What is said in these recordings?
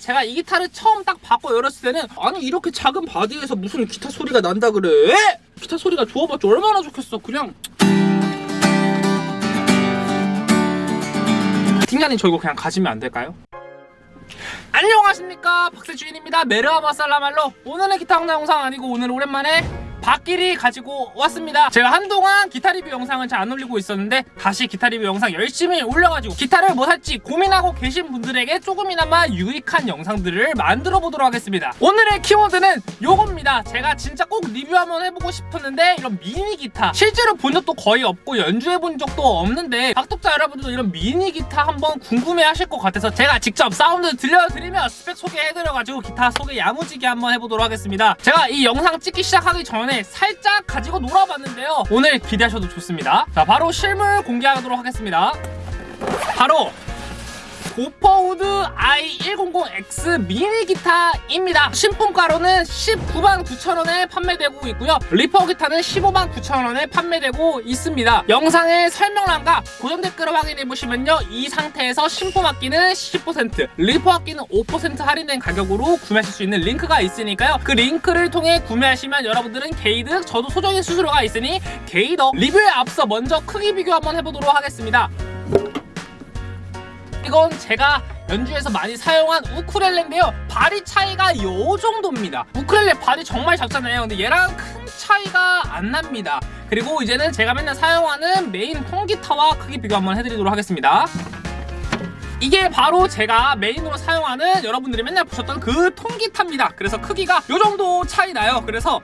제가 이 기타를 처음 딱 받고 열었을 때는 아니 이렇게 작은 바디에서 무슨 기타 소리가 난다 그래? 기타 소리가 좋아봤자 얼마나 좋겠어. 그냥. 팀장님 저 이거 그냥 가지면 안 될까요? 안녕하십니까. 박세주인입니다. Merhaba 살라말로. 오늘은 기타 영상 아니고 오늘 오랜만에 박길이 가지고 왔습니다. 제가 한동안 기타 리뷰 영상을 잘안 올리고 있었는데 다시 기타 리뷰 영상 열심히 올려가지고 기타를 뭐 살지 고민하고 계신 분들에게 조금이나마 유익한 영상들을 만들어 보도록 하겠습니다. 오늘의 키워드는 요겁니다. 제가 진짜 꼭 리뷰 한번 해보고 싶었는데 이런 미니 기타. 실제로 본 적도 거의 없고 연주해 본 적도 없는데 구독자 여러분들도 이런 미니 기타 한번 궁금해 하실 것 같아서 제가 직접 사운드 들려드리며 스펙 소개해드려가지고 기타 소개 야무지게 한번 해보도록 하겠습니다. 제가 이 영상 찍기 시작하기 전에 살짝 가지고 놀아봤는데요. 오늘 기대하셔도 좋습니다. 자 바로 실물 공개하도록 하겠습니다. 바로 고퍼우드 i100X 미니 기타입니다. 신품가로는 19만 9천원에 판매되고 있고요. 리퍼 기타는 15만 9천원에 판매되고 있습니다. 영상의 설명란과 고정 댓글을 확인해보시면요. 이 상태에서 신품 악기는 10% 리퍼 악기는 5% 할인된 가격으로 구매하실 수 있는 링크가 있으니까요. 그 링크를 통해 구매하시면 여러분들은 개이득 저도 소정의 수수료가 있으니 개이득 리뷰에 앞서 먼저 크기 비교 한번 해보도록 하겠습니다 이건 제가 연주에서 많이 사용한 우쿨렐레인데요. 바디 차이가 요 정도입니다. 우쿨렐레 바디 정말 작잖아요. 근데 얘랑 큰 차이가 안 납니다. 그리고 이제는 제가 맨날 사용하는 메인 통기타와 크기 비교 한번 해드리도록 하겠습니다. 이게 바로 제가 메인으로 사용하는 여러분들이 맨날 보셨던 그 통기타입니다. 그래서 크기가 요 정도 차이 나요. 그래서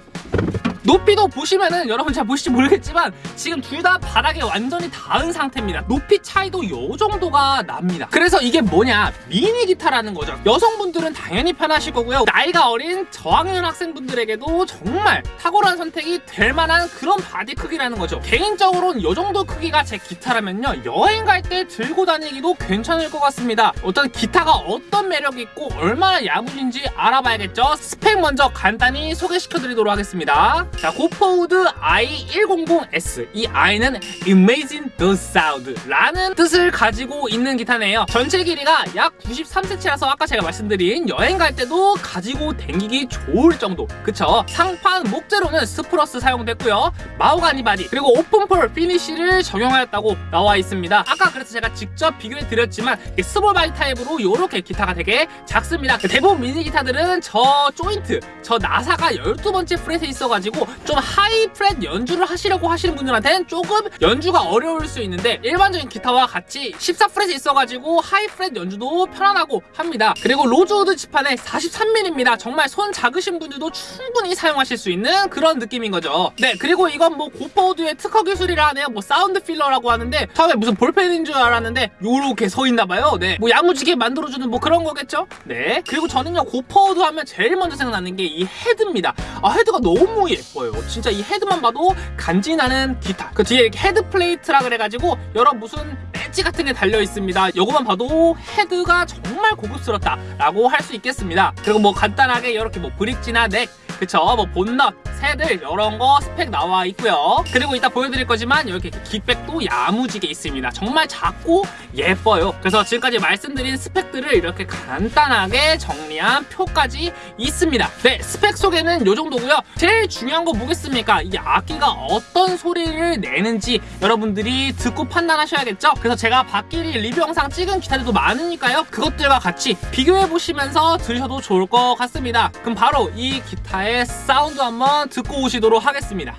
높이도 보시면은 여러분 잘 보실지 모르겠지만 지금 둘 다 바닥에 완전히 닿은 상태입니다. 높이 차이도 요 정도가 납니다. 그래서 이게 뭐냐? 미니 기타라는 거죠. 여성분들은 당연히 편하실 거고요. 나이가 어린 저학년 학생분들에게도 정말 탁월한 선택이 될 만한 그런 바디 크기라는 거죠. 개인적으로는 요 정도 크기가 제 기타라면요. 여행 갈 때 들고 다니기도 괜찮을 것 같습니다. 어떤 기타가 어떤 매력이 있고 얼마나 야무진지 알아봐야겠죠? 스펙 먼저 간단히 소개시켜 드리도록 하겠습니다 자, 고퍼우드 i100S 이 i는 Imagine the Sound 라는 뜻을 가지고 있는 기타네요. 전체 길이가 약 93cm라서 아까 제가 말씀드린 여행 갈 때도 가지고 댕기기 좋을 정도. 그쵸? 상판 목재로는 spruce 사용됐고요. 마호가니 바디 그리고 open pore finish를 적용하였다고 나와 있습니다. 아까 그래서 제가 직접 비교해 드렸지만 small body 타입으로 이렇게 기타가 되게 작습니다. 대부분 미니 기타들은 저 조인트 저 나사가 12번째 fret에 있어가지고 좀 high fret 연주를 하시려고 하시는 분들한테는 조금 연주가 어려울 수 있는데 일반적인 기타와 같이 14fret이 있어가지고 high fret 연주도 편안하고 합니다. 그리고 로즈우드 지판에 43mm입니다 정말 손 작으신 분들도 충분히 사용하실 수 있는 그런 느낌인 거죠. 네 그리고 이건 뭐 고퍼우드의 특허 기술이라 하네요. 뭐 sound pillar라고 하는데 처음에 무슨 볼펜인 줄 알았는데 요렇게 서 있나봐요. 네 뭐 야무지게 만들어주는 뭐 그런 거겠죠? 네 그리고 저는요 고퍼우드 하면 제일 먼저 생각나는 게 이 헤드입니다. 아 헤드가 너무 예뻐요 예뻐요. 진짜 이 헤드만 봐도 간지나는 기타. 그 뒤에 head plate라 그래가지고 여러 무슨 배지 같은 게 달려 있습니다. 이거만 봐도 헤드가 정말 고급스럽다 라고 할 수 있겠습니다. 그리고 뭐 간단하게 이렇게 뭐 브릿지나 neck 그쵸? 뭐 bone nut saddle 이런 거 스펙 나와 있고요. 그리고 이따 보여드릴 거지만 이렇게 gig bag도 야무지게 있습니다. 정말 작고 예뻐요. 그래서 지금까지 말씀드린 스펙들을 이렇게 간단하게 정리한 표까지 있습니다. 네 스펙 소개는 이 정도고요. 제일 중요한 거 뭐겠습니까? 이 악기가 어떤 소리를 내는지 여러분들이 듣고 판단하셔야겠죠? 그래서 제가 박길이 리뷰 영상 찍은 기타들도 많으니까요. 그것들과 같이 비교해 보시면서 들으셔도 좋을 것 같습니다. 그럼 바로 이 기타의 사운드 한번 듣고 오시도록 하겠습니다.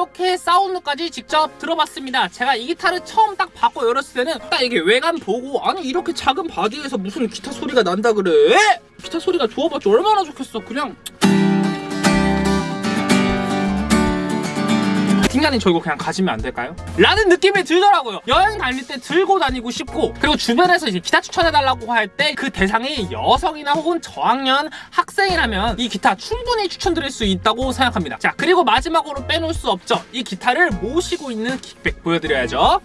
이렇게 사운드까지 직접 들어봤습니다. 제가 이 기타를 처음 딱 받고 열었을 때는 딱 이게 외관 보고 아니 이렇게 작은 바디에서 무슨 기타 소리가 난다 그래? 기타 소리가 좋아봤자 얼마나 좋겠어. 그냥 팀장님 저 이거 그냥 가지면 안 될까요? 라는 느낌이 들더라고요. 여행 다닐 때 들고 다니고 싶고 그리고 주변에서 이제 기타 추천해달라고 할 때 그 대상이 여성이나 혹은 저학년 학생이라면 이 기타 충분히 추천드릴 수 있다고 생각합니다. 자 그리고 마지막으로 빼놓을 수 없죠. 이 기타를 모시고 있는 킥백 보여드려야죠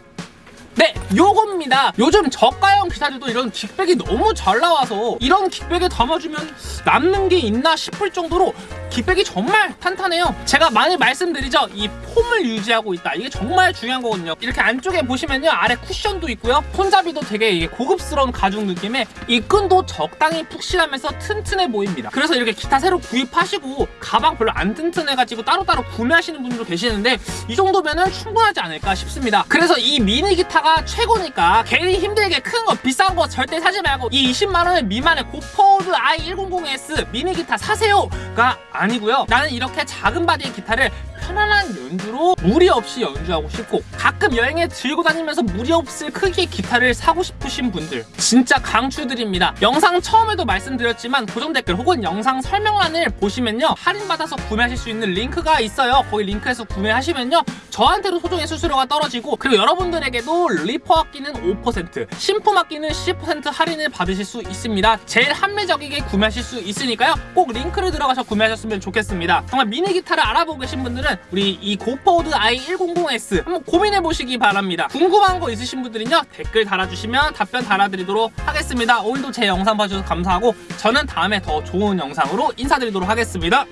네, 요겁니다. 요즘 저가형 기타들도 이런 킥백이 너무 잘 나와서 이런 킥백에 담아주면 남는 게 있나 싶을 정도로 킥백이 정말 탄탄해요. 제가 많이 말씀드리죠. 이 폼을 유지하고 있다. 이게 정말 중요한 거거든요. 이렇게 안쪽에 보시면요. 아래 쿠션도 있고요. 손잡이도 되게 고급스러운 가죽 느낌에 이 끈도 적당히 푹신하면서 튼튼해 보입니다. 그래서 이렇게 기타 새로 구입하시고 가방 별로 안 튼튼해가지고 따로따로 구매하시는 분들도 계시는데 이 정도면은 충분하지 않을까 싶습니다. 그래서 이 미니 기타가 최고니까 괜히 힘들게 큰 거 비싼 거 절대 사지 말고 이 20만 원 미만의 고퍼우드 i100s 미니 기타 사세요가 아니고요. 나는 이렇게 작은 바디의 기타를 편안한 연주로 무리 없이 연주하고 싶고 가끔 여행에 들고 다니면서 무리 없을 크기의 기타를 사고 싶으신 분들 진짜 강추드립니다. 영상 처음에도 말씀드렸지만 고정 댓글 혹은 영상 설명란을 보시면요 할인받아서 구매하실 수 있는 링크가 있어요. 거기 링크에서 구매하시면요 저한테도 소정의 수수료가 떨어지고 그리고 여러분들에게도 리퍼 악기는 5% 신품 악기는 10% 할인을 받으실 수 있습니다. 제일 합리적이게 구매하실 수 있으니까요 꼭 링크를 들어가서 구매하셨으면 좋겠습니다. 정말 미니 기타를 알아보고 계신 분들은 우리 이 고퍼우드 i100s 한번 고민해 보시기 바랍니다. 궁금한 거 있으신 분들은요 댓글 달아주시면 답변 달아드리도록 하겠습니다. 오늘도 제 영상 봐주셔서 감사하고 저는 다음에 더 좋은 영상으로 인사드리도록 하겠습니다.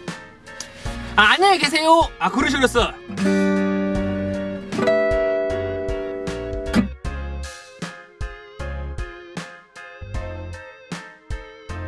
아, 안녕히 계세요. 아 그러시겠어.